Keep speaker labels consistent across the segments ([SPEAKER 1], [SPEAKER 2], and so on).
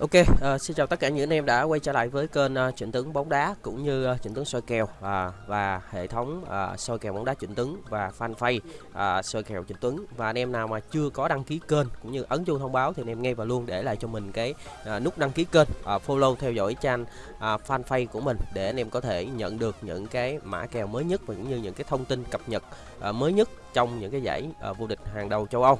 [SPEAKER 1] Ok, uh, xin chào tất cả những anh em đã quay trở lại với kênh ờ, uh, chỉnh Tướng bóng đá cũng như ờ, uh, chỉnh Tướng soi kèo uh, và hệ thống uh, soi kèo bóng đá Chỉnh Tướng và fanpage uh, soi kèo Chỉnh Tướng và anh em nào mà chưa có đăng ký kênh cũng như ấn chuông thông báo thì anh em ngay vào luôn để lại cho mình cái uh, nút đăng ký kênh, uh, follow theo dõi trang uh, fanpage của mình để anh em có thể nhận được những cái mã kèo mới nhất và cũng như những cái thông tin cập nhật uh, mới nhất trong những cái giải uh, vô địch hàng đầu châu Âu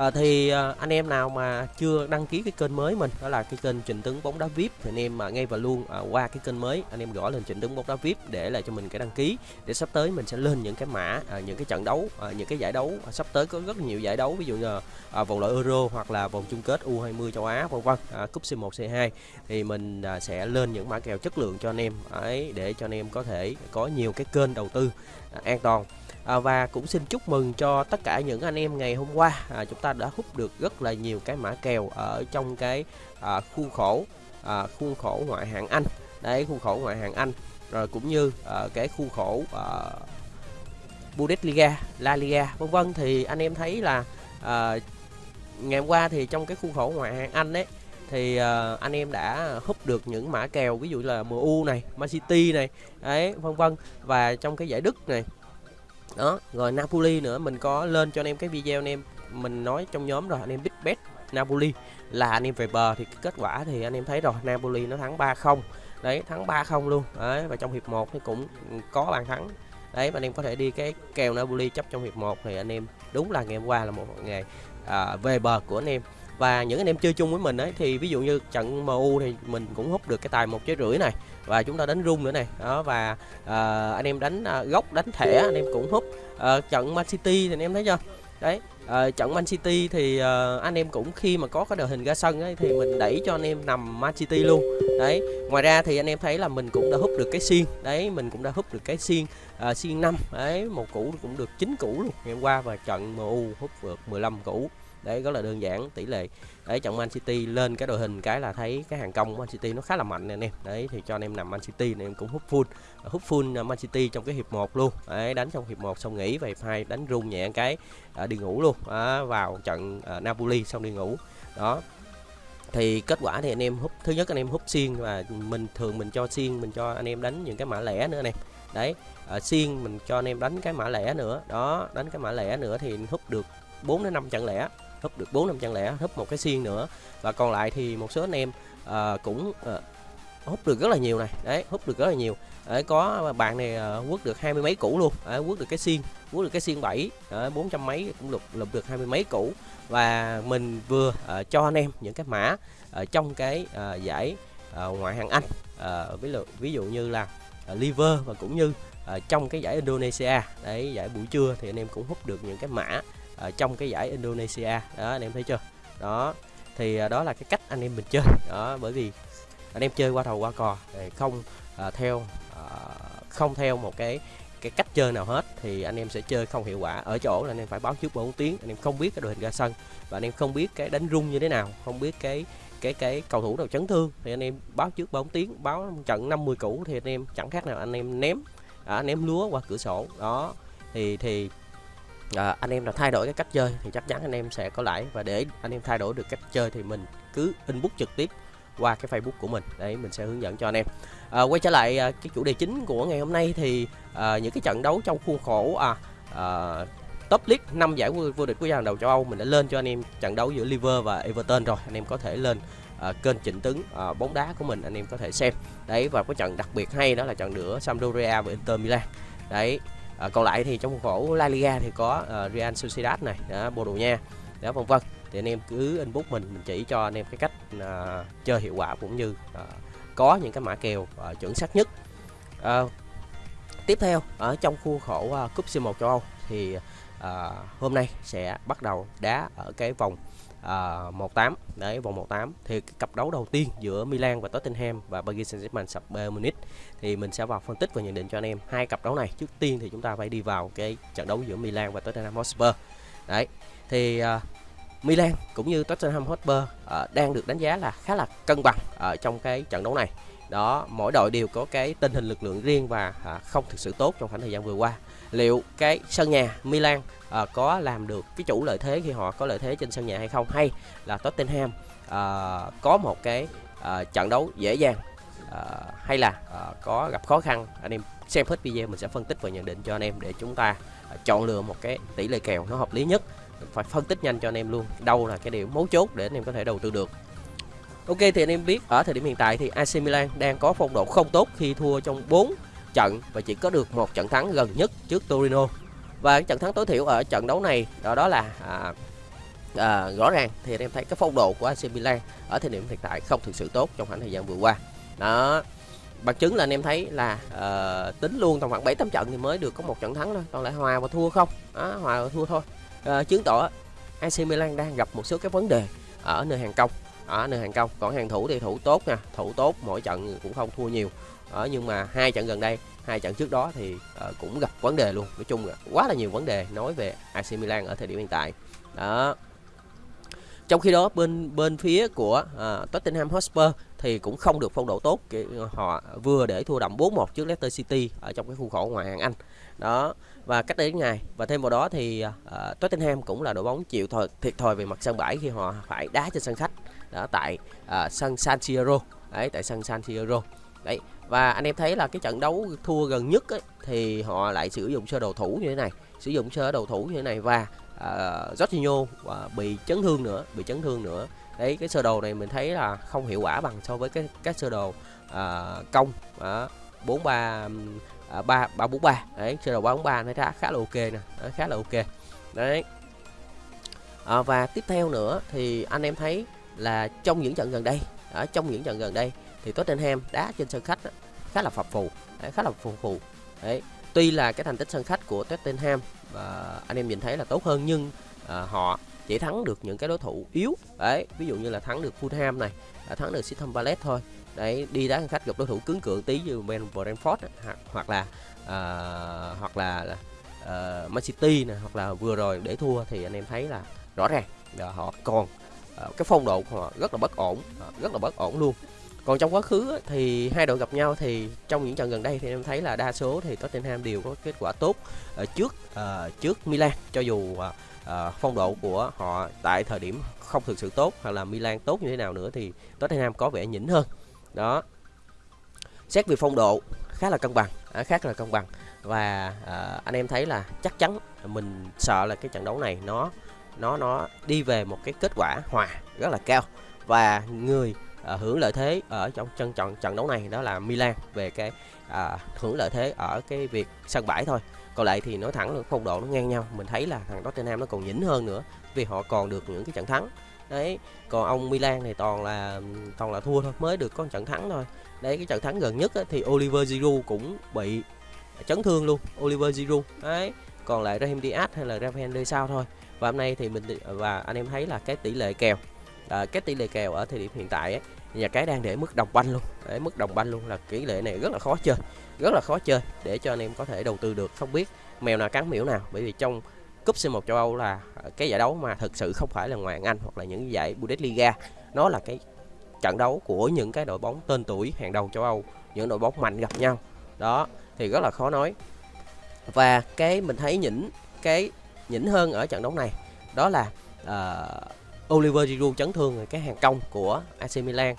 [SPEAKER 1] à, thì à, anh em nào mà chưa đăng ký cái kênh mới mình đó là cái kênh Trịnh Tướng bóng đá VIP thì anh em mà ngay và luôn à, qua cái kênh mới anh em gõ lên Trịnh Tướng bóng đá VIP để lại cho mình cái đăng ký. Để sắp tới mình sẽ lên những cái mã à, những cái trận đấu à, những cái giải đấu à, sắp tới có rất nhiều giải đấu ví dụ như à, vòng loại Euro hoặc là vòng chung kết U20 châu Á vân vân à, cúp C1 C2 thì mình à, sẽ lên những mã kèo chất lượng cho anh em ấy để cho anh em có thể có nhiều cái kênh đầu tư à, an toàn. À, và cũng xin chúc mừng cho tất cả những anh em ngày hôm qua à, chúng ta ta đã hút được rất là nhiều cái mã kèo ở trong cái à, khuôn khổ à, khuôn khổ ngoại hạng Anh. Đấy khuôn khổ ngoại hạng Anh rồi cũng như à, cái khuôn khổ à, Bundesliga, La Liga vân vân. Thì anh em thấy là à, ngày hôm qua thì trong cái khuôn khổ ngoại hạng Anh đấy thì uh, anh em đã hút được những mã kèo ví dụ là MU này, Man City này, ấy vân vân. Và trong cái giải Đức này đó rồi Napoli nữa mình có lên cho anh em cái video anh em mình nói trong nhóm rồi anh em Big bet Napoli là anh em về bờ thì kết quả thì anh em thấy rồi Napoli nó thắng 3-0 đấy thắng 3-0 luôn. Đấy và trong hiệp 1 thì cũng có bàn thắng. Đấy và anh em có thể đi cái kèo Napoli chấp trong hiệp 1 thì anh em đúng là ngày hôm qua là một ngày à, về bờ của anh em. Và những anh em chơi chung với mình ấy thì ví dụ như trận MU thì mình cũng hút được cái tài một trái rưỡi này và chúng ta đánh rung nữa này. Đó và à, anh em đánh à, góc đánh thẻ anh em cũng hút. À, trận Man City thì anh em thấy chưa? Đấy Ờ, à, trận Man City thì à, anh em cũng khi mà có cái đội hình ra sân ấy thì mình đẩy cho anh em nằm Man City luôn. Đấy ngoài ra thì anh em thấy là mình cũng đã hút được cái xiên. Đấy mình cũng đã hút được cái xiên à, xiên năm. Đấy một củ cũng được chín củ luôn. Ngày hôm qua và trận MU hút được 15 củ đấy rất là đơn giản tỷ lệ. Đấy trận Man City lên cái đội hình cái là thấy cái hàng công Man City nó khá là mạnh nè anh em. Đấy thì cho anh em nằm Man City này em cũng hút full. Hút full Man City trong cái hiệp 1 luôn. Đấy đánh trong hiệp 1 xong nghỉ về hiệp 2 đánh rung nhẹ cái à, đi ngủ luôn. À, vào trận à, Napoli xong đi ngủ. Đó. Thì kết quả thì anh em hút thứ nhất anh em hút xiên và mình thường mình cho xiên mình cho anh em đánh những cái mã lẻ nữa nè đấy ở xiên mình cho anh em đánh cái mã lẻ nữa. Đó đánh cái mã lẻ nữa thì hút được 4 đến 5 trận lẻ húp được bốn năm chân lẻ húp một cái xiên nữa. Và còn lại thì một số anh em uh, cũng ờ, uh, hút được rất là nhiều này. Đấy hút được rất là nhiều. Đấy có bạn này uh, quất được hai mươi mấy củ luôn. Đấy, quất được cái xiên quất được cái xiên bảy bốn trăm mấy cũng lục lục được hai mươi mấy củ. Và mình vừa uh, cho anh em những cái mã uh, trong cái uh, giải uh, ngoại hạng Anh uh, ví dụ ví dụ như là uh, liver và cũng như uh, trong cái giải Indonesia. Đấy giải buổi trưa thì anh em cũng hút được những cái mã ở trong cái giải Indonesia đó anh em thấy chưa đó thì đó là cái cách anh em mình chơi đó bởi vì anh em chơi qua thầu qua cò không à, theo à, không theo một cái cái cách chơi nào hết thì anh em sẽ chơi không hiệu quả ở chỗ là anh em phải báo trước 4 tiếng anh em không biết cái đội hình ra sân và anh em không biết cái đánh rung như thế nào không biết cái cái cái cầu thủ nào chấn thương thì anh em báo trước 4 tiếng báo trận 50 cũ thì anh em chẳng khác nào anh em ném à, ném lúa qua cửa sổ đó thì thì à, anh em là thay đổi cái cách chơi thì chắc chắn anh em sẽ có lãi. Và để anh em thay đổi được cách chơi thì mình cứ inbox trực tiếp qua cái Facebook của mình. Đấy mình sẽ hướng dẫn cho anh em. À, quay trở lại à, cái chủ đề chính của ngày hôm nay thì à, những cái trận đấu trong khuôn khổ à, à, top league năm giải vô địch quốc gia hàng đầu châu Âu. Mình đã lên cho anh em trận đấu giữa Liver và Everton rồi. Anh em có thể lên à, kênh chỉnh tướng à, bóng đá của mình anh em có thể xem. Đấy và có trận đặc biệt hay đó là trận giữa Sampdoria và Inter Milan. Đấy à, còn lại thì trong khuôn khổ La Liga thì có uh, Real Sociedad này à, đó, Bồ Đào Nha đó vân vân. Thì anh em cứ inbox mình mình chỉ cho anh em cái cách uh, chơi hiệu quả cũng như uh, có những cái mã kèo uh, chuẩn xác nhất. Uh, tiếp theo ở trong khuôn khổ uh, cúp C1 châu Âu thì uh, hôm nay sẽ bắt đầu đá ở cái vòng À, uh, 18 đấy vòng 18 thì cái cặp đấu đầu tiên giữa Milan và Tottenham và Paris Saint-Germain sập Bayern Munich thì mình sẽ vào phân tích và nhận định cho anh em hai cặp đấu này. Trước tiên thì chúng ta phải đi vào cái trận đấu giữa Milan và Tottenham Hotspur. Đấy thì uh, Milan cũng như Tottenham Hotspur uh, đang được đánh giá là khá là cân bằng ở trong cái trận đấu này. Đó mỗi đội đều có cái tình hình lực lượng riêng và uh, không thực sự tốt trong khoảng thời gian vừa qua liệu cái sân nhà Milan à, có làm được cái chủ lợi thế khi họ có lợi thế trên sân nhà hay không? Hay là Tottenham à, có một cái à, trận đấu dễ dàng à, hay là à, có gặp khó khăn? Anh em xem hết video mình sẽ phân tích và nhận định cho anh em để chúng ta à, chọn lựa một cái tỷ lệ kèo nó hợp lý nhất. Phải phân tích nhanh cho anh em luôn đâu là cái điểm mấu chốt để anh em có thể đầu tư được. Ok thì anh em biết ở thời điểm hiện tại thì AC Milan đang có phong độ không tốt khi thua trong 4 trận và chỉ có được một trận thắng gần nhất trước Torino. Và cái trận thắng tối thiểu ở trận đấu này đó đó là à, à, rõ ràng thì anh em thấy cái phong độ của AC Milan ở thời điểm hiện tại không thực sự tốt trong khoảng thời gian vừa qua. Đó. Bằng chứng là anh em thấy là uh, tính luôn tầm khoảng 7 8 trận thì mới được có một trận thắng thôi, còn lại hòa và thua không. Đó, hòa và thua thôi. Uh, chứng tỏ AC Milan đang gặp một số cái vấn đề ở nơi hàng công ở nơi hàng công còn hàng thủ thì thủ tốt nha thủ tốt mỗi trận cũng không thua nhiều. Ở nhưng mà hai trận gần đây hai trận trước đó thì uh, cũng gặp vấn đề luôn. Nói chung là quá là nhiều vấn đề nói về AC Milan ở thời điểm hiện tại. Đó. Trong khi đó bên bên phía của uh, Tottenham Hotspur thì cũng không được phong độ tốt họ vừa để thua đậm 4-1 trước Leicester City ở trong cái khu khổ ngoại hạng Anh. Đó. Và cách đây ngày và thêm vào đó thì uh, Tottenham cũng là đội bóng chịu thiệt thòi về mặt sân bãi khi họ phải đá trên sân khách đó tại uh, sân San Siro đấy tại sân San Siro đấy và anh em thấy là cái trận đấu thua gần nhất ấy, thì họ lại sử dụng sơ đồ thủ như thế này sử dụng sơ đồ thủ như thế này và uh, Jorginho uh, bị chấn thương nữa bị chấn thương nữa. Đấy cái sơ đồ này mình thấy là không hiệu quả bằng so với cái các sơ đồ uh, công. Bốn ba ba ba bốn ba. Đấy sơ đồ ba bốn ba nó khá khá là ok nè. Khá là ok. Đấy. À, và tiếp theo nữa thì anh em thấy là trong những trận gần đây ở trong những trận gần đây thì Tottenham đá trên sân khách khá là phập phù đấy, khá là phù phù. Đấy tuy là cái thành tích sân khách của Tottenham và anh em nhìn thấy là tốt hơn nhưng à, họ chỉ thắng được những cái đối thủ yếu. Đấy ví dụ như là thắng được Fulham này à, thắng được Crystal Palace thôi. Đấy đi đá sân khách gặp đối thủ cứng cựa tí như Man Brentford hoặc là à, hoặc là à, ờ, Man City này hoặc là vừa rồi để thua thì anh em thấy là rõ ràng là họ còn Ờ, cái phong độ của họ rất là bất ổn ờ, rất là bất ổn luôn. Còn trong quá khứ thì hai đội gặp nhau thì trong những trận gần đây thì em thấy là đa số thì Tottenham đều có kết quả tốt ở trước uh, trước Milan. Cho dù uh, uh, phong độ của họ tại thời điểm không thực sự tốt hoặc là Milan tốt như thế nào nữa thì Tottenham có vẻ nhỉnh hơn. Đó. Xét về phong độ khá là cân bằng à, khá là cân bằng. Và uh, anh em thấy là chắc chắn mình sợ là cái trận đấu này nó nó nó đi về một cái kết quả hòa rất là cao. Và người à, hưởng lợi thế ở trong trận trận trận đấu này đó là Milan về cái à, hưởng lợi thế ở cái việc sân bãi thôi. Còn lại thì nói thẳng là phong độ nó ngang nhau. Mình thấy là thằng Tottenham nó còn nhỉnh hơn nữa vì họ còn được những cái trận thắng. Đấy còn ông Milan thì toàn là toàn là thua thôi mới được có trận thắng thôi. Đấy cái trận thắng gần nhất á, thì Oliver Giroud cũng bị chấn thương luôn Oliver Giroud. Đấy còn lại Raheem Diaz hay là Rafael sao thôi. Và hôm nay thì mình và anh em thấy là cái tỷ lệ kèo à, cái tỷ lệ kèo ở thời điểm hiện tại ấy, nhà cái đang để mức đồng banh luôn. Để mức đồng banh luôn là tỷ lệ này rất là khó chơi rất là khó chơi để cho anh em có thể đầu tư được. Không biết mèo nào cắn miễu nào bởi vì trong cúp C1 châu Âu là cái giải đấu mà thực sự không phải là ngoại hạng Anh hoặc là những giải Bundesliga. Nó là cái trận đấu của những cái đội bóng tên tuổi hàng đầu châu Âu những đội bóng mạnh gặp nhau. Đó thì rất là khó nói và cái mình thấy nhỉnh cái nhỉnh hơn ở trận đấu này đó là uh, Oliver Giroud chấn thương cái hàng công của AC Milan.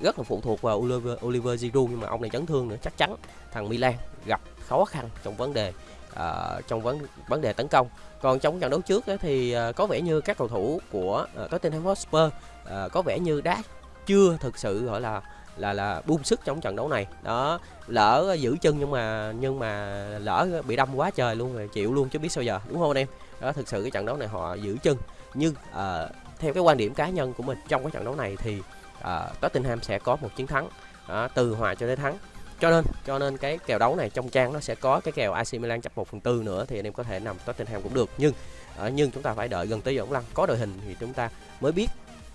[SPEAKER 1] Rất là phụ thuộc vào Oliver, Oliver Giroud nhưng mà ông này chấn thương nữa chắc chắn thằng Milan gặp khó khăn trong vấn đề uh, trong vấn vấn đề tấn công. Còn trong trận đấu trước ấy, thì uh, có vẻ như các cầu thủ của uh, Tottenham Hotspur uh, có vẻ như đã chưa thực sự gọi là là là buông sức trong trận đấu này. Đó lỡ giữ chân nhưng mà nhưng mà lỡ bị đâm quá trời luôn rồi chịu luôn chứ biết sao giờ đúng không anh em? Đó thực sự cái trận đấu này họ giữ chân. Nhưng uh, theo cái quan điểm cá nhân của mình trong cái trận đấu này thì uh, Tottenham sẽ có một chiến thắng uh, từ hòa cho đến thắng. Cho nên cho nên cái kèo đấu này trong trang nó sẽ có cái kèo AC Milan chấp 1 phần tư nữa thì anh em có thể nằm Tottenham cũng được. Nhưng uh, nhưng chúng ta phải đợi gần tới giờ lăng có đội hình thì chúng ta mới biết.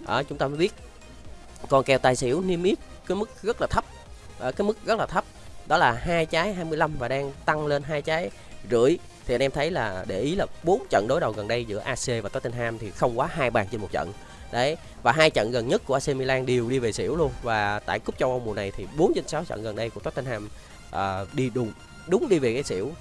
[SPEAKER 1] Ở uh, chúng ta mới biết. Còn kèo tài xỉu niêm yết cái mức rất là thấp. Ở cái mức rất là thấp đó là hai trái 25 và đang tăng lên hai trái rưỡi. Thì anh em thấy là để ý là bốn trận đối đầu gần đây giữa AC và Tottenham thì không quá hai bàn trên một trận. Đấy và hai trận gần nhất của AC Milan đều đi về xỉu luôn. Và tại cúp châu Âu mùa này thì 4 trên 6 trận gần đây của Tottenham uh, đi đúng đúng đi về cái xỉu.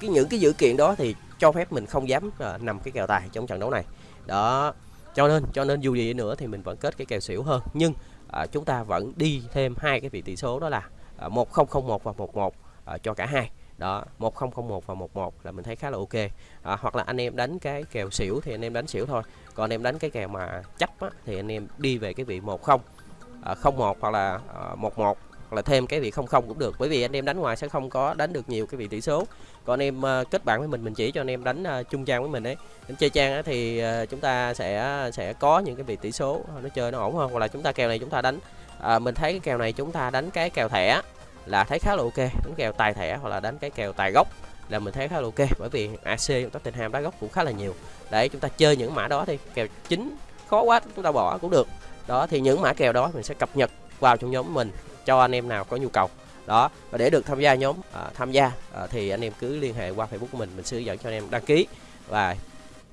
[SPEAKER 1] Cái những cái dữ kiện đó thì cho phép mình không dám uh, nằm cái kèo tài trong trận đấu này. Đó cho nên cho nên dù gì nữa thì mình vẫn kết cái kèo xỉu hơn. Nhưng à, chúng ta vẫn đi thêm hai cái vị tỷ số đó là à, 1001 và 11 à, cho cả hai. Đó 1001 và 11 là mình thấy khá là ok. À, hoặc là anh em đánh cái kèo xỉu thì anh em đánh xỉu thôi. Còn anh em đánh cái kèo mà chấp á, thì anh em đi về cái vị 10 à, 01 hoặc là à, 11 hoặc là thêm cái vị 00 cũng được. Bởi vì anh em đánh ngoài sẽ không có đánh được nhiều cái vị tỷ số. Còn anh em uh, kết bạn với mình mình chỉ cho anh em đánh uh, chung trang với mình đấy đánh chơi trang thì uh, chúng ta sẽ sẽ có những cái vị tỷ số nó chơi nó ổn hơn. Hoặc là chúng ta kèo này chúng ta đánh à, mình thấy cái kèo này chúng ta đánh cái kèo thẻ là thấy khá là ok. Đánh kèo tài thẻ hoặc là đánh cái kèo tài gốc là mình thấy khá là ok. Bởi vì AC Tottenham đá gốc cũng khá là nhiều. Để chúng ta chơi những mã đó thì kèo chính khó quá chúng ta bỏ cũng được. Đó thì những mã kèo đó mình sẽ cập nhật vào trong nhóm mình cho anh em nào có nhu cầu. Đó và để được tham gia nhóm à, tham gia à, thì anh em cứ liên hệ qua facebook của mình mình sẽ hướng dẫn cho anh em đăng ký và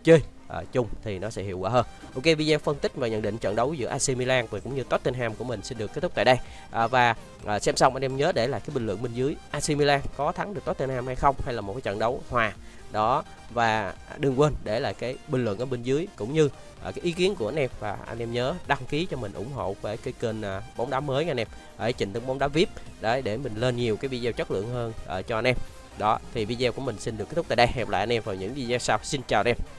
[SPEAKER 1] chơi à, chung thì nó sẽ hiệu quả hơn. Ok video phân tích và nhận định trận đấu giữa AC Milan và cũng như Tottenham của mình xin được kết thúc tại đây. À, và à, xem xong anh em nhớ để lại cái bình luận bên dưới AC Milan có thắng được Tottenham hay không hay là một cái trận đấu hòa. Đó và đừng quên để lại cái bình luận ở bên dưới cũng như à, cái ý kiến của anh em. Và anh em nhớ đăng ký cho mình ủng hộ về cái kênh à, bóng đá mới nha anh em. Ở trình tấn bóng đá vip đấy để mình lên nhiều cái video chất lượng hơn à, cho anh em. Đó thì video của mình xin được kết thúc tại đây. Hẹn lại anh em vào những video sau. Xin chào anh em.